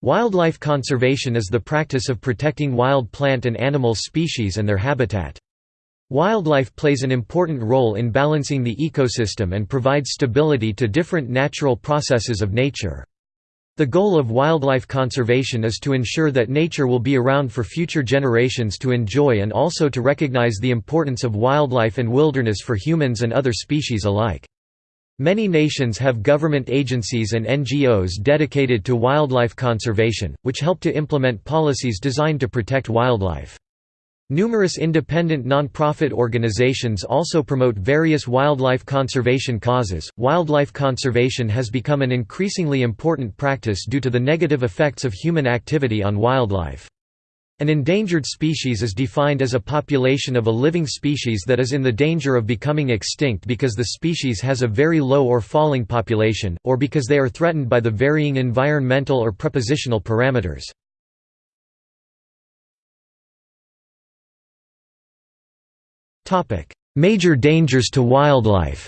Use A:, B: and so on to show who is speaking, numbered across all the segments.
A: Wildlife conservation is the practice of protecting wild plant and animal species and their habitat. Wildlife plays an important role in balancing the ecosystem and provides stability to different natural processes of nature. The goal of wildlife conservation is to ensure that nature will be around for future generations to enjoy and also to recognize the importance of wildlife and wilderness for humans and other species alike. Many nations have government agencies and NGOs dedicated to wildlife conservation, which help to implement policies designed to protect wildlife. Numerous independent non-profit organizations also promote various wildlife conservation causes. Wildlife conservation has become an increasingly important practice due to the negative effects of human activity on wildlife. An endangered species is defined as a population of a living species that is in the danger of becoming extinct because the species has a very low or falling population, or because they are threatened by the varying environmental or prepositional parameters. Major dangers to wildlife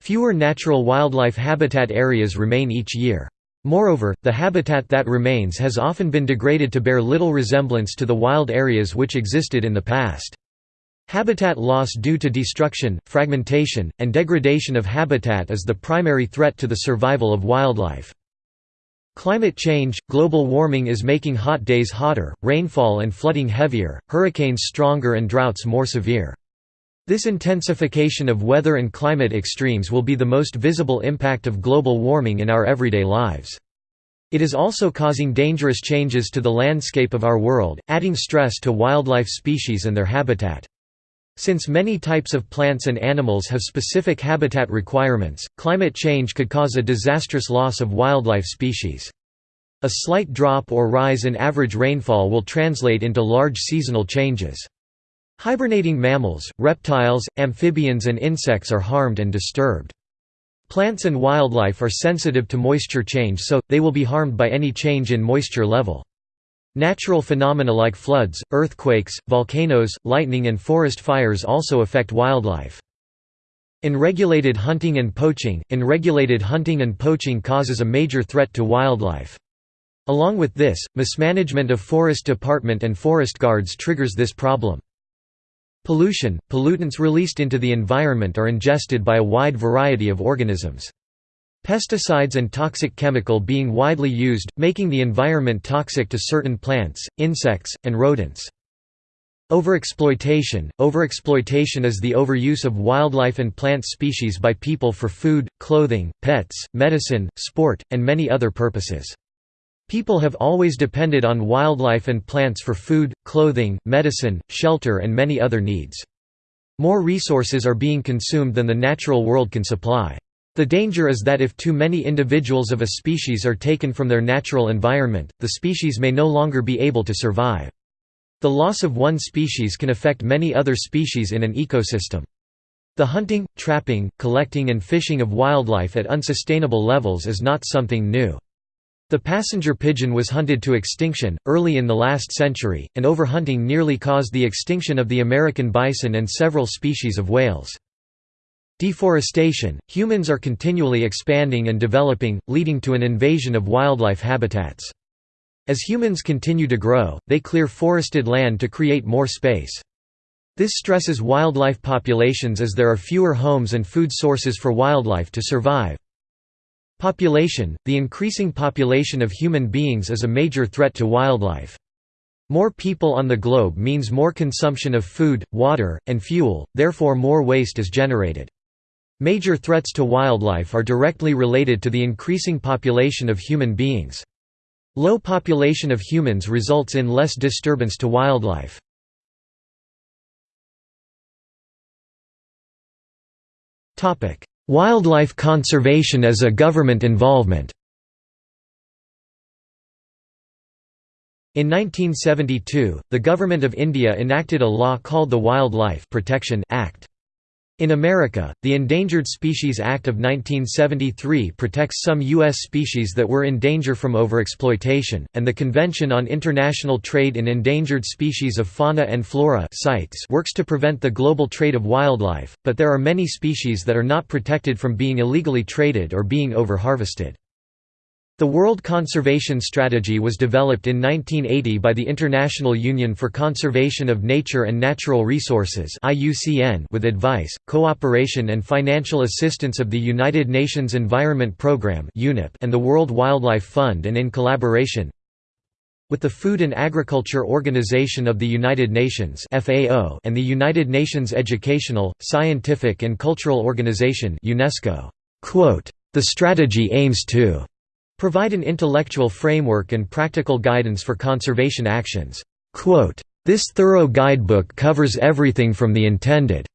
A: Fewer natural wildlife habitat areas remain each year. Moreover, the habitat that remains has often been degraded to bear little resemblance to the wild areas which existed in the past. Habitat loss due to destruction, fragmentation, and degradation of habitat is the primary threat to the survival of wildlife. Climate change – Global warming is making hot days hotter, rainfall and flooding heavier, hurricanes stronger and droughts more severe. This intensification of weather and climate extremes will be the most visible impact of global warming in our everyday lives. It is also causing dangerous changes to the landscape of our world, adding stress to wildlife species and their habitat. Since many types of plants and animals have specific habitat requirements, climate change could cause a disastrous loss of wildlife species. A slight drop or rise in average rainfall will translate into large seasonal changes. Hibernating mammals, reptiles, amphibians and insects are harmed and disturbed. Plants and wildlife are sensitive to moisture change so, they will be harmed by any change in moisture level. Natural phenomena like floods, earthquakes, volcanoes, lightning and forest fires also affect wildlife. Unregulated hunting and poaching Unregulated hunting and poaching causes a major threat to wildlife. Along with this, mismanagement of forest department and forest guards triggers this problem. Pollution – Pollutants released into the environment are ingested by a wide variety of organisms. Pesticides and toxic chemical being widely used, making the environment toxic to certain plants, insects, and rodents. Overexploitation – Overexploitation is the overuse of wildlife and plant species by people for food, clothing, pets, medicine, sport, and many other purposes. People have always depended on wildlife and plants for food, clothing, medicine, shelter and many other needs. More resources are being consumed than the natural world can supply. The danger is that if too many individuals of a species are taken from their natural environment, the species may no longer be able to survive. The loss of one species can affect many other species in an ecosystem. The hunting, trapping, collecting and fishing of wildlife at unsustainable levels is not something new. The passenger pigeon was hunted to extinction, early in the last century, and overhunting nearly caused the extinction of the American bison and several species of whales. Deforestation – Humans are continually expanding and developing, leading to an invasion of wildlife habitats. As humans continue to grow, they clear forested land to create more space. This stresses wildlife populations as there are fewer homes and food sources for wildlife to survive. Population – The increasing population of human beings is a major threat to wildlife. More people on the globe means more consumption of food, water, and fuel, therefore more waste is generated. Major threats to wildlife are directly related to the increasing population of human beings. Low population of humans results in less disturbance to wildlife. Wildlife conservation as a government involvement In 1972, the Government of India enacted a law called the Wildlife Protection Act. In America, the Endangered Species Act of 1973 protects some U.S. species that were in danger from overexploitation, and the Convention on International Trade in Endangered Species of Fauna and Flora works to prevent the global trade of wildlife, but there are many species that are not protected from being illegally traded or being overharvested. The World Conservation Strategy was developed in 1980 by the International Union for Conservation of Nature and Natural Resources with advice, cooperation and financial assistance of the United Nations Environment Programme and the World Wildlife Fund and in collaboration with the Food and Agriculture Organization of the United Nations and the United Nations Educational, Scientific and Cultural Organization UNESCO. The strategy aims to Provide an intellectual framework and practical guidance for conservation actions. This thorough guidebook covers everything from the intended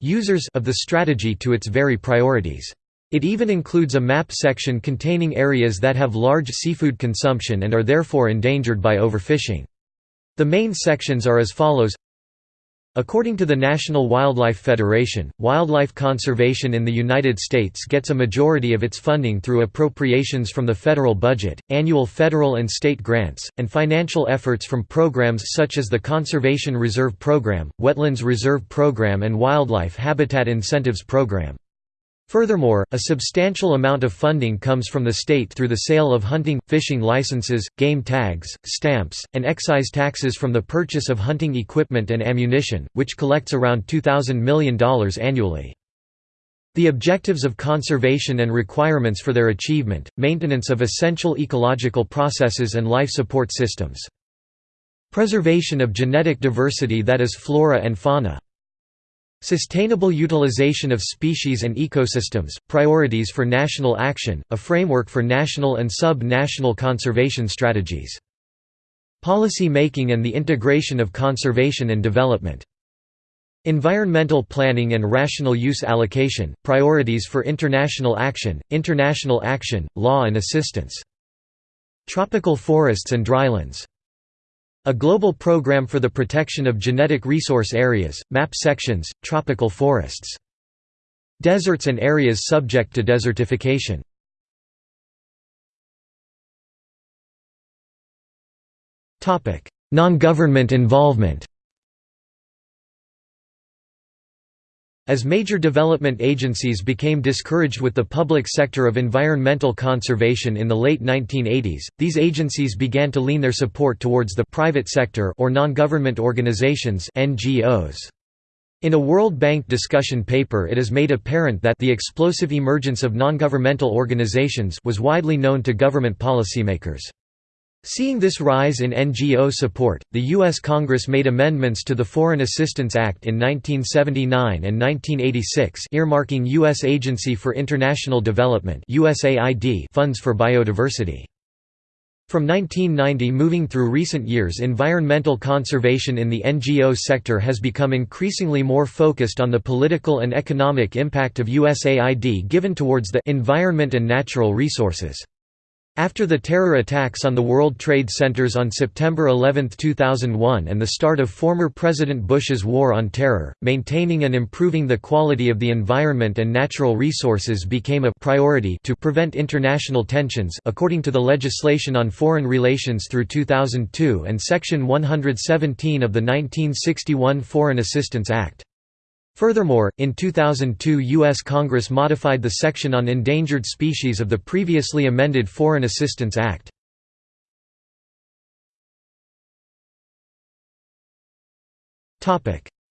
A: users of the strategy to its very priorities. It even includes a map section containing areas that have large seafood consumption and are therefore endangered by overfishing. The main sections are as follows According to the National Wildlife Federation, wildlife conservation in the United States gets a majority of its funding through appropriations from the federal budget, annual federal and state grants, and financial efforts from programs such as the Conservation Reserve Program, Wetlands Reserve Program and Wildlife Habitat Incentives Program. Furthermore, a substantial amount of funding comes from the state through the sale of hunting, fishing licenses, game tags, stamps, and excise taxes from the purchase of hunting equipment and ammunition, which collects around $2,000 million annually. The objectives of conservation and requirements for their achievement, maintenance of essential ecological processes and life support systems. Preservation of genetic diversity that is flora and fauna. Sustainable utilization of species and ecosystems, priorities for national action, a framework for national and sub-national conservation strategies. Policy making and the integration of conservation and development. Environmental planning and rational use allocation, priorities for international action, international action, law and assistance. Tropical forests and drylands a global program for the protection of genetic resource areas, map sections, tropical forests. Deserts and areas subject to desertification. Non-government involvement As major development agencies became discouraged with the public sector of environmental conservation in the late 1980s, these agencies began to lean their support towards the private sector or non-government organizations NGOs. In a World Bank discussion paper it is made apparent that the explosive emergence of non-governmental organizations was widely known to government policymakers. Seeing this rise in NGO support, the U.S. Congress made amendments to the Foreign Assistance Act in 1979 and 1986 earmarking U.S. Agency for International Development funds for biodiversity. From 1990 moving through recent years environmental conservation in the NGO sector has become increasingly more focused on the political and economic impact of USAID given towards the environment and natural resources. After the terror attacks on the World Trade Centers on September 11, 2001 and the start of former President Bush's War on Terror, maintaining and improving the quality of the environment and natural resources became a priority to prevent international tensions according to the legislation on foreign relations through 2002 and Section 117 of the 1961 Foreign Assistance Act. Furthermore, in 2002 U.S. Congress modified the section on endangered species of the previously amended Foreign Assistance Act.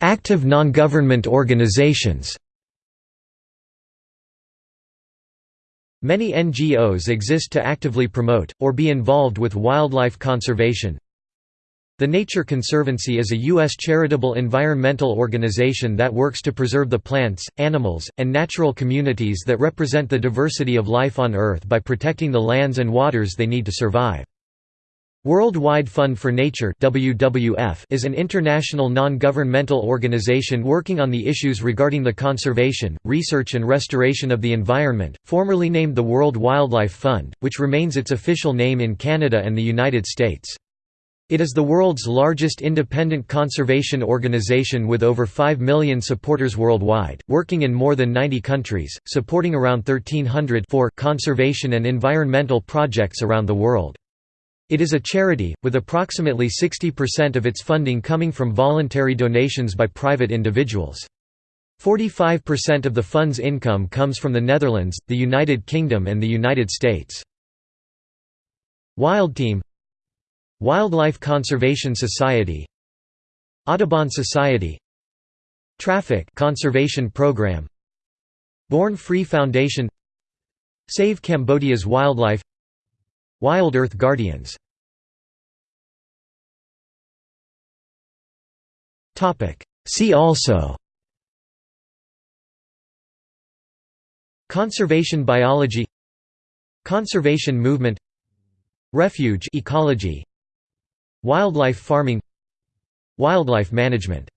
A: Active non-government organizations Many NGOs exist to actively promote, or be involved with wildlife conservation, the Nature Conservancy is a U.S. charitable environmental organization that works to preserve the plants, animals, and natural communities that represent the diversity of life on Earth by protecting the lands and waters they need to survive. Worldwide Fund for Nature WWF is an international non-governmental organization working on the issues regarding the conservation, research and restoration of the environment, formerly named the World Wildlife Fund, which remains its official name in Canada and the United States. It is the world's largest independent conservation organization with over 5 million supporters worldwide, working in more than 90 countries, supporting around 1,300 conservation and environmental projects around the world. It is a charity, with approximately 60% of its funding coming from voluntary donations by private individuals. 45% of the fund's income comes from the Netherlands, the United Kingdom and the United States. Wild Team Wildlife Conservation Society Audubon Society Traffic Conservation Program Born Free Foundation Save Cambodia's Wildlife Wild Earth Guardians. See also Conservation biology Conservation movement Refuge ecology Wildlife farming Wildlife management